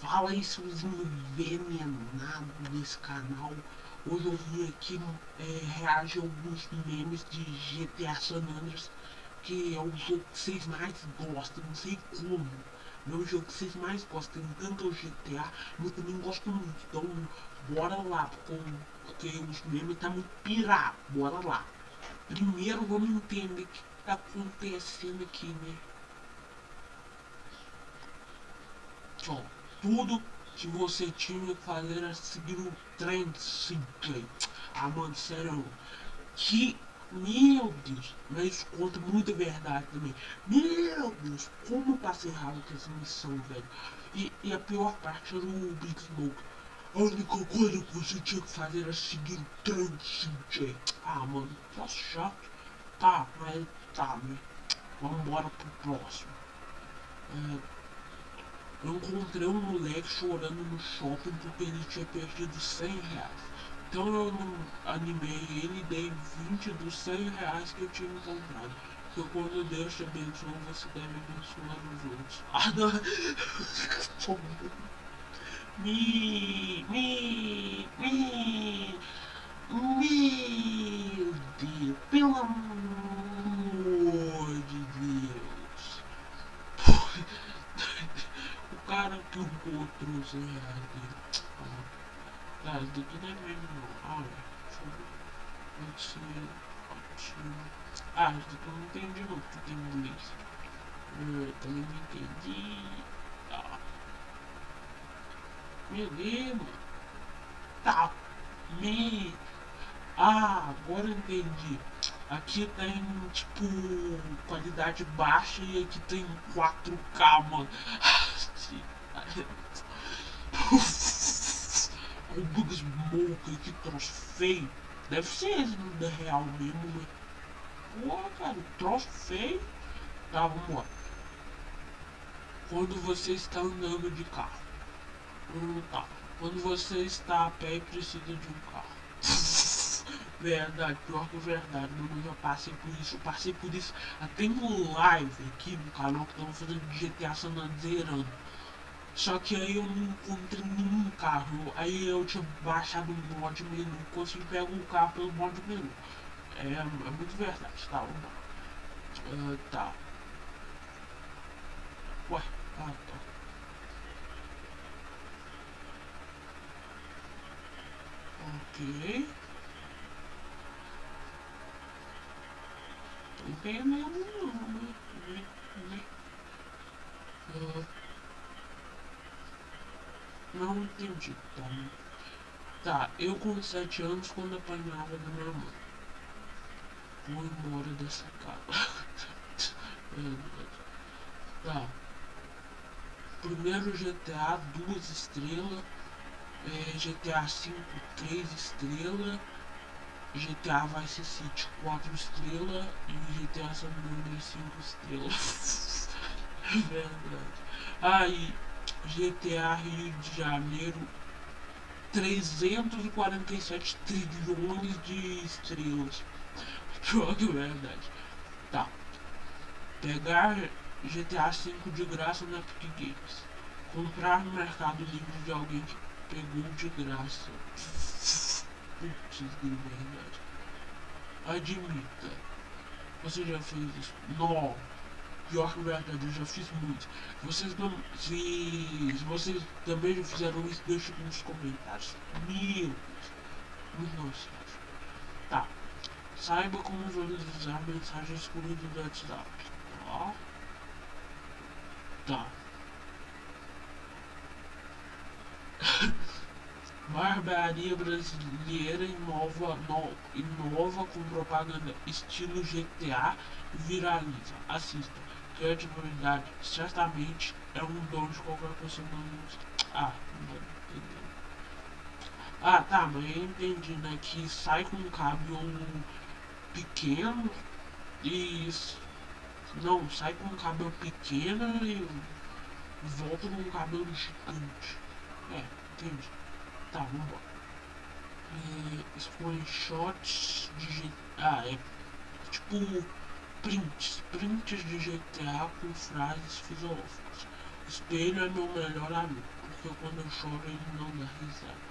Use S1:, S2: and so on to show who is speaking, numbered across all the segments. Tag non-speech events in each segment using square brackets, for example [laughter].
S1: Fala aí seus envenenados desse canal. Hoje eu vim aqui é, reagir a alguns memes de GTA San Andreas, que é o jogo que vocês mais gostam, não sei como. Não é jogo que vocês mais gostam, tanto o GTA, mas também gosto muito. Então bora lá, porque, os memes tá muito pirado, bora lá. Primeiro vamos entender o que tá acontecendo aqui, né? Ó tudo que você tinha que fazer era seguir o trem simples. Ah, mano, sério. Que. Meu Deus, mas conta muita verdade também. Meu Deus, como eu passei raiva com essa missão, velho. E, e, a pior parte era o Big Smoke. A única coisa que você tinha que fazer era seguir o trem simples. Ah, mano, tá chato. Tá, mas tá, né? Vambora pro próximo. É, eu encontrei um moleque chorando no shopping porque ele tinha perdido 100 reais. Então eu animei ele e dei 20 dos 100 reais que eu tinha encontrado. Porque quando Deus te abençoa, você deve abençoar os outros. [laughs] Ah, não. me, me, me, meu Deus, pelo amor de Deus cara que 100 reais dele. Ah, isso daqui não é mesmo. Ah, pode ser ótimo. Ah, isso daqui eu não entendi não, porque tem inglês. Eu também não entendi. Ah. Meu Deus. Tá. Me. Ah, agora eu entendi. Aqui tem, tipo, qualidade baixa e aqui tem 4K, mano. O Bug Smoke, que troço feio. Deve ser esse da real mesmo, né? Pô, cara, troço feio. Tá, vamos lá. Quando você está andando de carro. Hum, tá. Quando você está a pé e precisa de um carro. [laughs] verdade, pior que verdade, mano, eu já passei por isso, eu passei por isso até no live aqui no canal que estamos fazendo de GTA San Andreas zerando. Só que aí eu não encontrei nenhum carro. Aí eu tinha baixado o mod menu. Consegui pegar um carro pelo mod menu. É, é muito verdade, tá? Uh, tá. Ué, ah tá. Ok. Não tem não, né? Uh, não entendi, tá? Tá, eu com 7 anos quando apanhava da minha mãe. Vou embora dessa casa. [laughs] tá. Primeiro GTA, duas estrelas. É, GTA 5, 3 estrelas. GTA Vice City 4 estrelas e GTA San Andreas 5 estrelas. [laughs] Verdade. Aí, GTA Rio de Janeiro 347 trilhões de estrelas. [laughs] Que verdade. Tá. Pegar GTA V de graça na Epic Games. Comprar no Mercado Livre de alguém que pegou de graça. [laughs] Putz, de verdade. Admita. Você já fez isso? Não pior que verdade, eu já fiz muito. Vocês não. Se, se vocês também já fizeram isso, deixa nos comentários. Meu Deus. Muito. Tá. Saiba como visualizar mensagens excluídas do WhatsApp. Ó. Tá. [laughs] Barbaria brasileira inova, no, inova com propaganda estilo GTA viraliza. Assista credibilidade certamente é um dom de qualquer pessoa Ah, não entendeu. Ah, tá, mas eu entendi, né? Que sai com um cabelo pequeno e... Não, sai com um cabelo pequeno e volta com um cabelo gigante. É, entendi. Tá, vambora. É, screenshots de... Ah, é tipo prints, prints de GTA com frases filosóficas. Espelho é meu melhor amigo. porque quando eu choro ele não dá risada.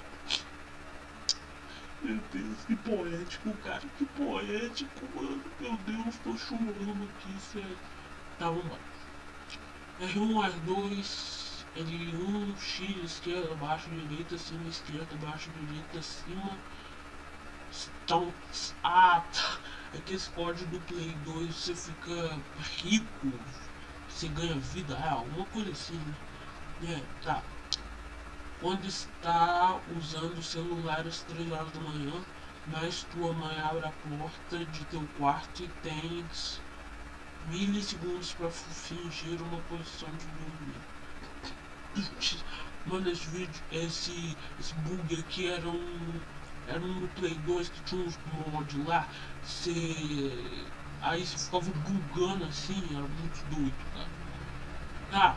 S1: Meu Deus, que poético, cara, que poético, mano. Meu Deus, tô chorando aqui, sério. Tá, vambora. R1, R2, L1, X, esquerda, baixo, direita, cima, esquerda, baixo, direita, cima. Então, ah, tá. É que esse código do Play 2 você fica rico, você ganha vida, é alguma coisa assim, né? É, tá. Quando está usando o celular às 3 horas da manhã, mas tua mãe abre a porta de teu quarto e tens milissegundos para fingir uma posição de dormir. [coughs] Mano, esse vídeo, esse, esse bug aqui era um. Era um Play 2 que tinha uns mods lá. Você. Aí você ficava bugando assim, era muito doido, cara. Tá,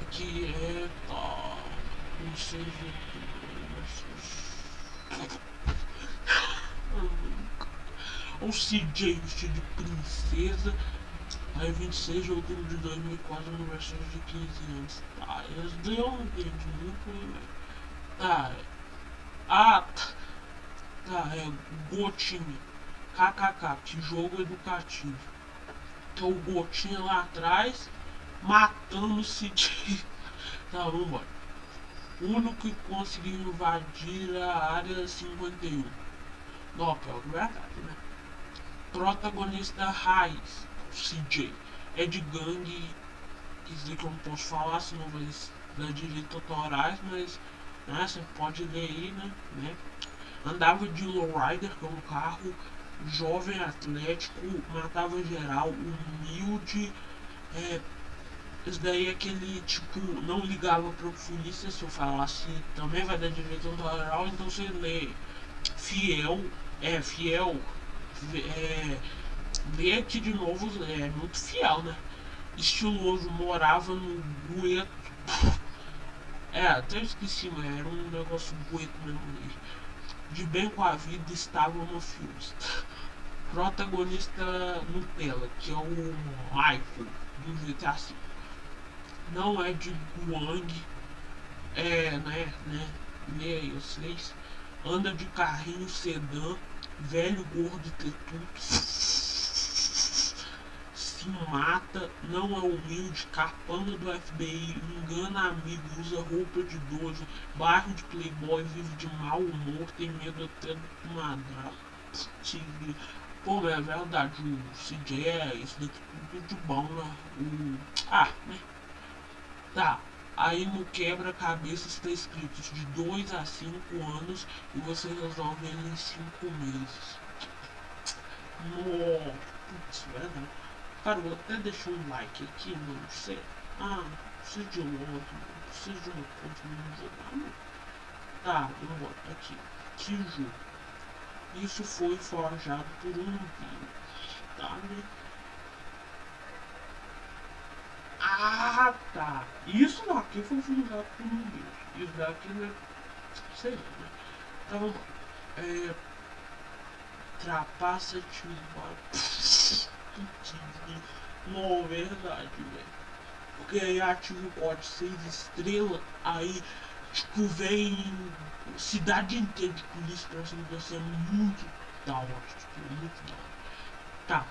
S1: aqui é. Tá, não sei o CJ vestido de princesa Aí 26 de outubro de 2004, aniversário de 15 anos. Eles deu um entendi muito, ah, tá, tá, é Gotinha. KKK, que jogo educativo. Então o Gotinha lá atrás, matando [laughs] o Cid. tá, vambora. O único que conseguiu invadir a área 51. Não, é verdade, né? Protagonista raiz CJ é de gangue, quer dizer que eu não posso falar, senão vai dar direito autorais, mas né, você pode ler aí, né, né? Andava de lowrider, que é um carro jovem, atlético, matava geral, humilde, é, isso daí é aquele tipo, não ligava pra polícia se eu falasse também vai dar direito autoral, então você lê fiel, é fiel, é ver aqui de novo é muito fiel, né? Estiloso, morava no gueto. É, até esqueci, mas era um negócio gueto mesmo. De bem com a vida estava o mafioso. Protagonista Nutella, que é o Michael do GTA V. Não é de Guang, é, né, né, lê aí vocês. Anda de carrinho sedã, velho, gordo tetudo se mata, não é humilde, capanga do FBI, engana amigo, usa roupa de dojo, bairro de playboy, vive de mau humor, tem medo até do madrasto. Pô, é verdade, o CJ é isso daqui tudo de bom, né? O... Ah, né? Tá. Aí no quebra-cabeça está escrito de 2 a 5 anos e você resolve ele em 5 meses. Nossa, putz, verdade. Cara, vou até deixar um like aqui, mano. Sei. Ah, preciso de um outro, mano. Preciso de uma conta no jogar. Tá, eu vou botar aqui. Jogo. Isso foi forjado por um vírus, tá, né? Ah, tá. Isso daqui foi forjado por um vírus. Isso daqui, né? Sei lá, né? Então, é... Trapaça-te um [laughs] não, verdade, velho. Porque aí ativa o código 6 estrelas, aí tipo vem cidade inteira de polícia pra cima você é muito da hora, tipo, muito da hora. Tá,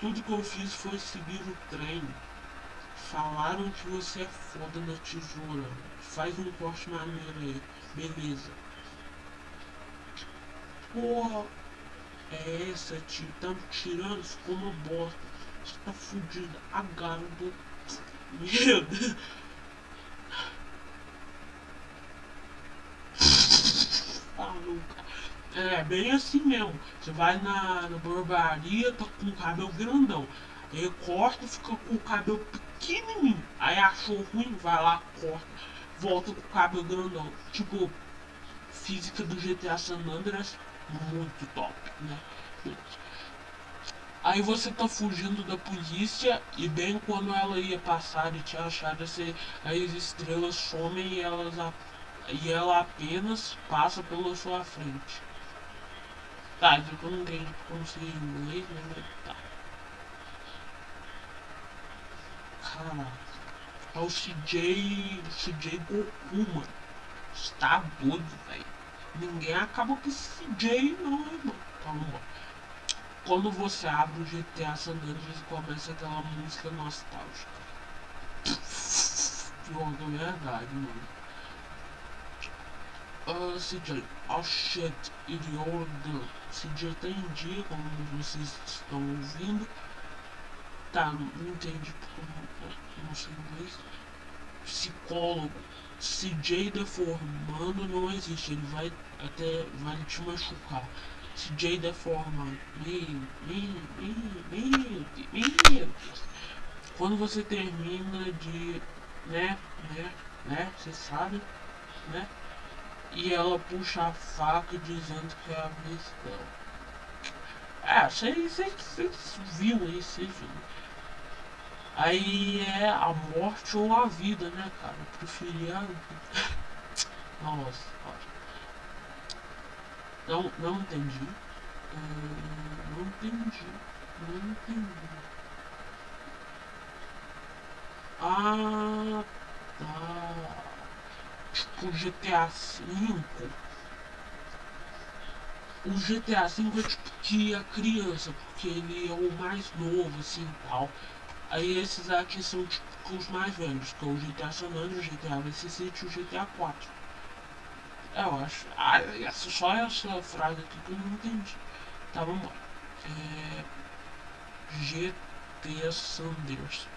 S1: tudo que eu fiz foi seguir o trem. Falaram que você é foda na tesoura. Faz um corte maneiro aí. Beleza. Porra. É essa, tio. Tá tirando, ficou uma bosta. Você tá fudido. A garbo. Meu Deus. Maluca. É bem assim mesmo. Você vai na, na barbearia, tá com o cabelo grandão. Aí corta fica com o cabelo pequenininho. Aí achou ruim, vai lá, corta. Volta com o cabelo grandão. Tipo, física do GTA San Andreas muito top, né? Aí você tá fugindo da polícia e bem quando ela ia passar e te achar, você, as estrelas somem e, elas, e ela apenas passa pela sua frente. Tá, isso eu não porque eu não sei inglês, né? Tá. Caraca. É o CJ. CJ Goku, mano. Está doido, velho. Ninguém acaba com esse CJ não, irmão. Bom. Quando você abre o GTA San Andreas começa aquela música nostálgica. Pior que é verdade, mano. Uh, CJ, oh shit, idiota. CJ tá em dia, como vocês estão ouvindo. Tá, não entendi porque não sei inglês. Psicólogo. CJ deformando não existe, ele vai até vai te machucar. CJ deformando. Meu, meu, meu, meu, meu. Quando você termina de. né, né, né, você sabe, né? E ela puxa a faca dizendo que é a vez dela. É, vocês viram aí, vocês. Aí é a morte ou a vida, né, cara? Eu preferia a. [laughs] Nossa, Não, não entendi. Uh, não entendi. Não entendi. Ah, tá. Tipo GTA V. O GTA V é tipo que a criança, porque ele é o mais novo, assim, tal. Aí esses aqui são tipo os mais velhos, que é o GTA San Andreas, o GTA Vice City e o GTA 4. É, eu acho. Ah, essa, só essa frase aqui que eu não entendi. Tá, vamos lá. É, GT Sanders.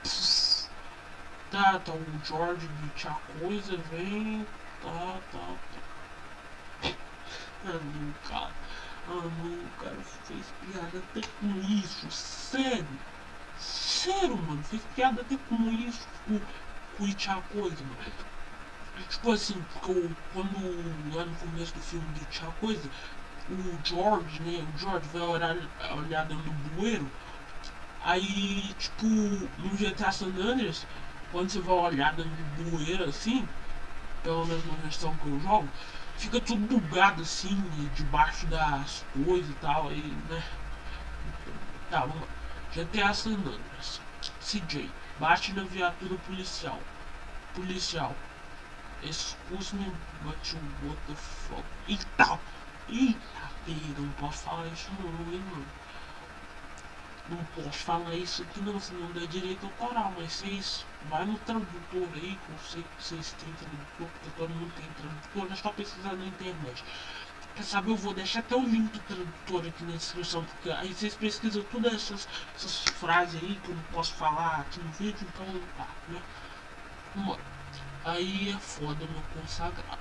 S1: Tá, tá, o George de a coisa vem. Tá, tá, tá. Ah, não, cara. Ah, não, cara, fez piada até com isso, sério. Sério, mano, fez piada até com isso, com, com o Coisa, mano. Tipo assim, porque eu, quando lá no começo do filme do Tia Coisa, o George, né, o George vai olhar, olhar dentro do bueiro, aí, tipo, no GTA San Andreas, quando você vai olhar dentro do bueiro assim, pelo menos na versão que eu jogo, fica tudo bugado assim, debaixo das coisas e tal, aí, né. Tá, vamos lá. GTA San Andreas. CJ. Bate na viatura policial. Policial. Excuse me, but you what the fuck. Eita! Eita, pega, não posso falar isso não, hein, mano. Não posso falar isso aqui não, senão dá direito autoral, mas vocês vai no tradutor aí, que eu sei que vocês têm tradutor, porque todo mundo tem tradutor, é só pesquisar na internet. Quer saber, eu vou deixar até o link do tradutor aqui na descrição, porque aí vocês pesquisam todas essas, essas frases aí que eu não posso falar aqui no vídeo, então tá, né? Vamos Aí é foda, meu consagrado.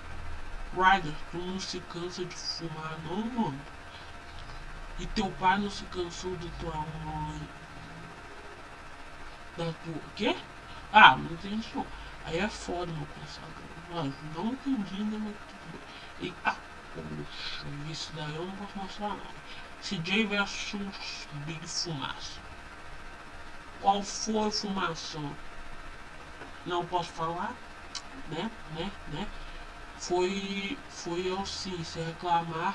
S1: Ryder, tu não se cansa de fumar não, mano? E teu pai não se cansou de tua mãe? Da tua... Quê? Ah, não entendi. Aí é foda, meu consagrado. Mas não entendi, né, mas tudo bem. Eita Poxa, isso daí eu não posso mostrar não. CJ versus Big Fumaça. Qual foi fumaça? Não posso falar, né, né, né. Foi, foi eu sim, se reclamar.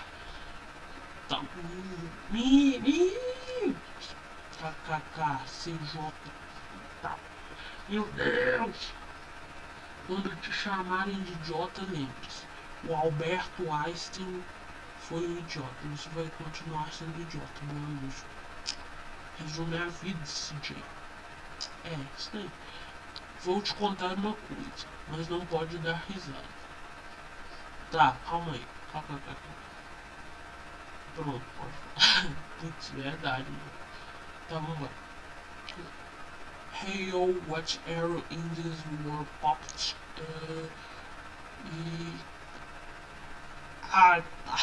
S1: Tá. Mi, mi. KKK, CJ. Tá. Meu Deus. Quando te chamarem de idiota, lembre-se o Alberto Einstein foi um idiota. Você vai continuar sendo idiota, meu amigo. Resume a vida, CJ. É, isso daí. Vou te contar uma coisa, mas não pode dar risada. Tá, calma aí. Calma, calma, calma. Pronto, pode [laughs] Putz, verdade, mano. Tá, vamos lá. Hey yo, what arrow in this war popped? Uh, e ah, tá.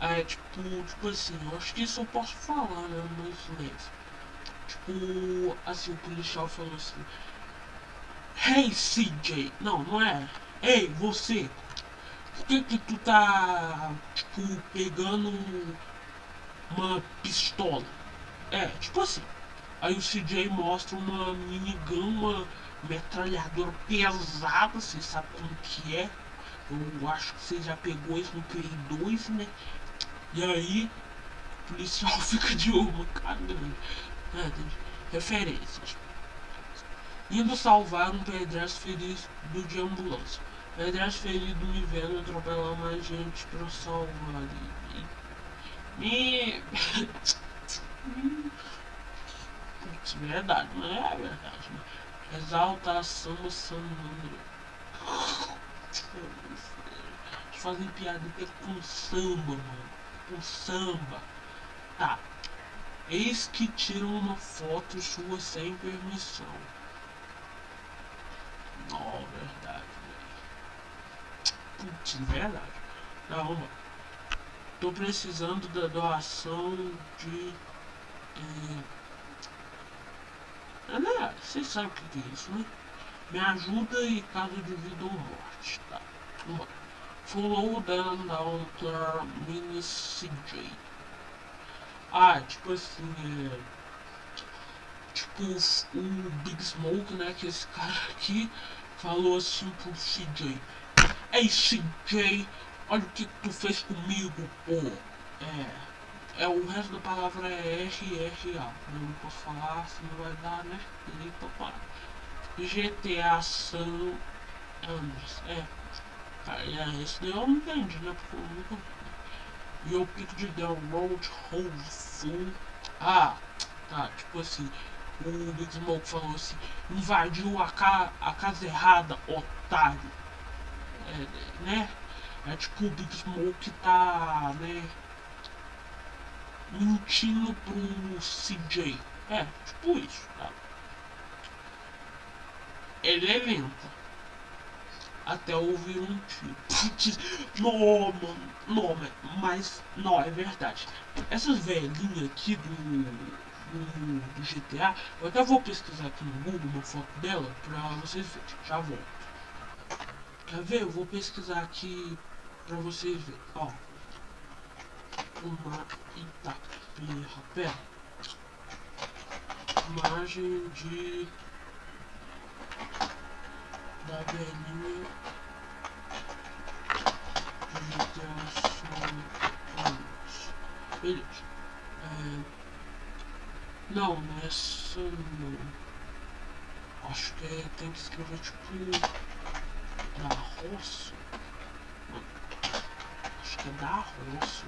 S1: É, tipo, tipo assim, acho que isso eu posso falar, né, no inglês. Tipo, assim, o policial falou assim, Hey CJ, não, não é, Ei, você, por que que tu tá, tipo, pegando uma pistola? É, tipo assim, aí o CJ mostra uma minigun, uma metralhadora pesada, você sabe como que é, eu acho que você já pegou isso no Play 2, né? E aí, o policial [laughs] fica de uma caramba. É, referências. Indo salvar um pedestre ferido de ambulância. Pedras ferido me vendo atropelar mais gente pra salvar ali. [laughs] Me. Putz, verdade, não é verdade. Né? Exaltação Sandro. Eles fazem piada com samba, mano. Com samba. Tá. Eis que tiram uma foto sua sem permissão. Não, verdade, velho. Putz, verdade. Tá, vamos lá. Tô precisando da doação de. É, né? Vocês sabem o que é isso, né? Me ajuda e vida ou morte, tá? Vamos lá. Down to mini CJ. Ah, tipo assim, é... Tipo, o Big Smoke, né, que esse cara aqui falou assim pro CJ. Ei, CJ, olha o que tu fez comigo, pô. É, é, o resto da palavra é RRA. Eu não posso falar, se não vai dar, né? Então, para. GTA San Andreas. É, é, esse daí eu não entendi, né? Porque eu nunca e o pico de Hole Full. Ah, tá, tipo assim, o Big Smoke falou assim, invadiu a, ca a casa errada, otário. É, né? É tipo o Big Smoke tá, né? Mentindo pro CJ. É, tipo isso, tá? Ele lento até ouvir um tiro. não, mano, não, mas não, é verdade. Essas velhinhas aqui do, do, do, GTA, eu até vou pesquisar aqui no Google uma foto dela pra vocês verem. Já volto. Quer ver? Eu vou pesquisar aqui pra vocês verem. Ó. Uma Itapira. Imagem de da velhinha anos. Beleza. É... Não, nessa não. Acho que é, tem que escrever tipo da roça. Acho que é da roça,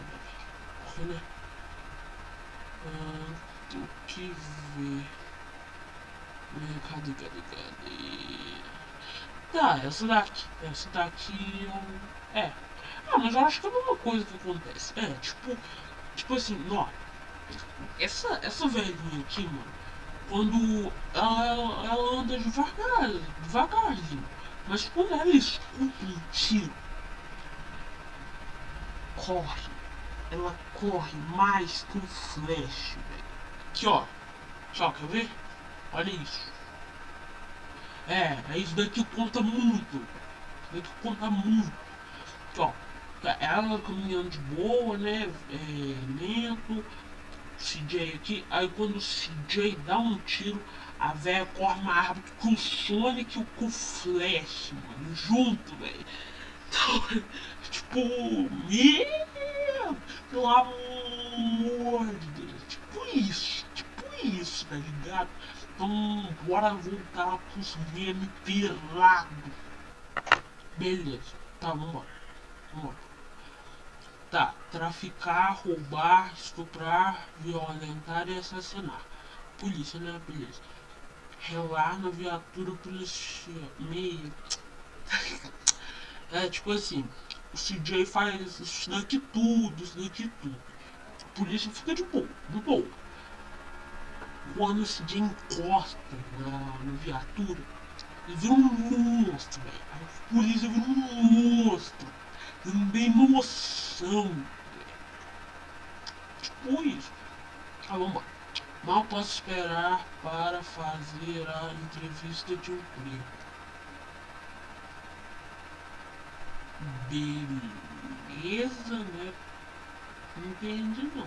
S1: Porque né? Ah, tem que ver. Cadê, cadê, cadê? Tá, essa daqui. Essa daqui é. É. Ah, mas eu acho que é a mesma coisa que acontece. É, tipo. Tipo assim, ó. Essa, essa velhinha aqui, mano. Quando ela, ela anda devagar, devagarzinho. Mas quando ela escuta um tiro, corre. Ela corre mais que um flash, velho. Aqui, ó. Só, quer ver? Olha isso. É, é isso daqui conta muito. Isso daqui conta muito. Ó, ela caminhando de boa, né? É, lento. CJ aqui. Aí quando o CJ dá um tiro, a velha corre mais rápido com o Sonic e o Flash, mano. Junto, velho. Então, [laughs] tipo, pelo amor de Deus. Tipo isso, tipo isso, tá ligado? Então, bora voltar pros memes pelado. Beleza. Tá, vambora. Vambora. Tá, traficar, roubar, estuprar, violentar e assassinar. Polícia, né? Beleza. Relar na viatura policial. Meio. [laughs] é tipo assim, o CJ faz isso daqui tudo, isso daqui tudo. A polícia fica de boa, de boa quando esse dia encosta na, na viatura, ele vira um monstro, velho. A polícia vira um monstro. Não tem noção, velho. Tipo isso. Ah, vamos lá. Mal posso esperar para fazer a entrevista de emprego. Beleza, né? Não entendi não.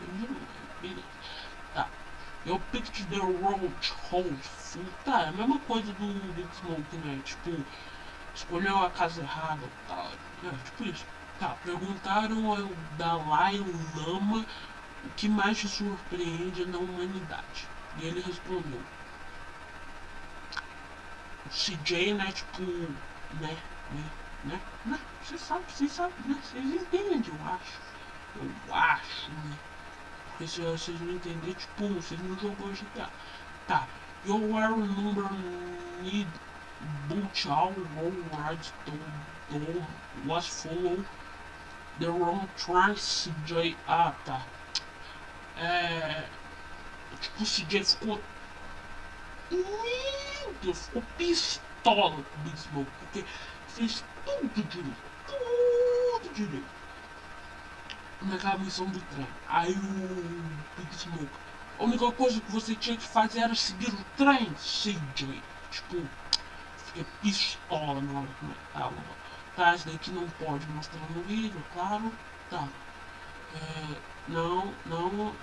S1: Entendi não. Beleza. Tá. Eu picked the road house. Tá, é a mesma coisa do Big Smoke, né? Tipo, escolheu a casa errada tal. É, tipo isso. Tá, perguntaram ao Dalai Lama o que mais te surpreende na humanidade. E ele respondeu. O CJ, né, tipo, né, né, né, né, você sabe, você sabe, né, vocês entendem, eu acho, eu acho, né, vocês não entenderem, tipo, vocês não jogou GTA, tá, you are number need boot all rights to, to was follow the wrong tracks, CJ, ah, tá, é, tipo, o CJ ficou, Deus, ficou pistola com o Smoke, porque fez tudo direito, tudo direito. Naquela missão do trem. Aí o Big Smoke. A única coisa que você tinha que fazer era seguir o trem, CJ. Tipo, fiquei pistola na hora que tava. Tá, isso daqui não pode mostrar no vídeo, claro. Tá. É, não, não.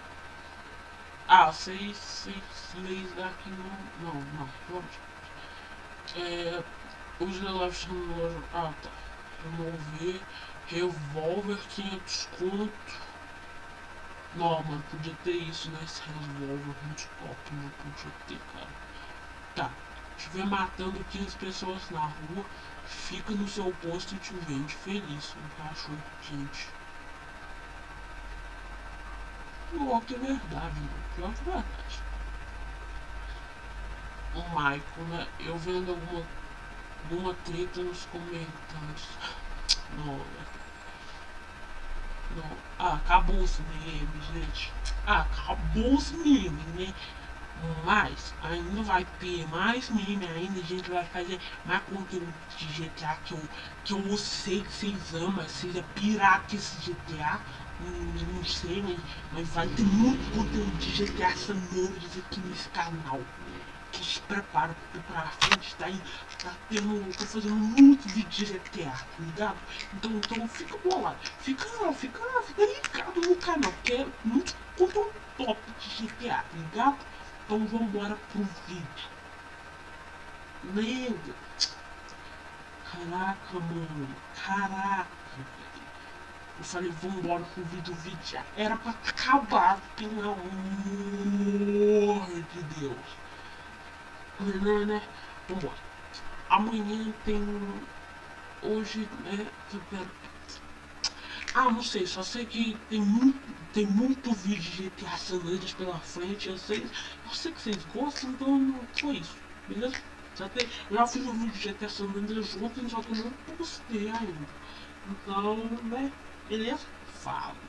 S1: Ah, seis, seis leis daqui não. Não, não, pode. É, os Left Handler. Ah, tá. Remover. Revolver 500 conto. Não, mano, podia ter isso né? revólver muito top, não podia ter, cara. Tá. Estiver matando 15 pessoas na rua, fica no seu posto e te vende feliz. Um cachorro quente. Pior que é verdade, mano. Pior que é verdade. O Michael, né? Eu vendo alguma, alguma treta nos comentários. Não, né? Não. Ah, acabou os memes, gente. Ah, acabou os memes, né? Mas ainda vai ter mais meme ainda, a gente vai fazer mais conteúdo de GTA que eu, que eu sei que vocês amam, seja pirata esse GTA, não, não sei, mas, mas vai ter muito conteúdo de GTA Andreas aqui nesse canal se prepara pra frente, tá aí, tá tendo, tô fazendo muito de GTA, tá ligado? Então, então fica bolado, fica, fica, fica ligado no canal, que é muito conteúdo top de GTA, tá ligado? Então vambora pro vídeo. Lembra? Caraca, mano, caraca, eu falei, vambora pro vídeo, o vídeo já era pra acabar, pelo amor de Deus né, né? Vambora. Amanhã tem. Hoje, né? Ah, não sei, só sei que tem muito, tem muito vídeo de GTA San Andreas pela frente, eu sei, eu sei que vocês gostam, então foi isso, beleza? Tem, já fiz um vídeo de GTA San Andreas ontem, só que eu não postei ainda. Então, né, beleza? Fala.